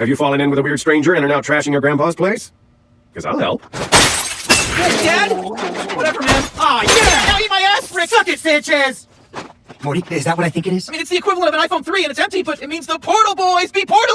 Have you fallen in with a weird stranger and are now trashing your grandpa's place? Because I'll help. Dad? Whatever, man. Ah, yeah! Now eat my ass, Rick! Suck it, Sanchez! Morty, is that what I think it is? I mean, it's the equivalent of an iPhone 3 and it's empty, but it means the Portal Boys be portal!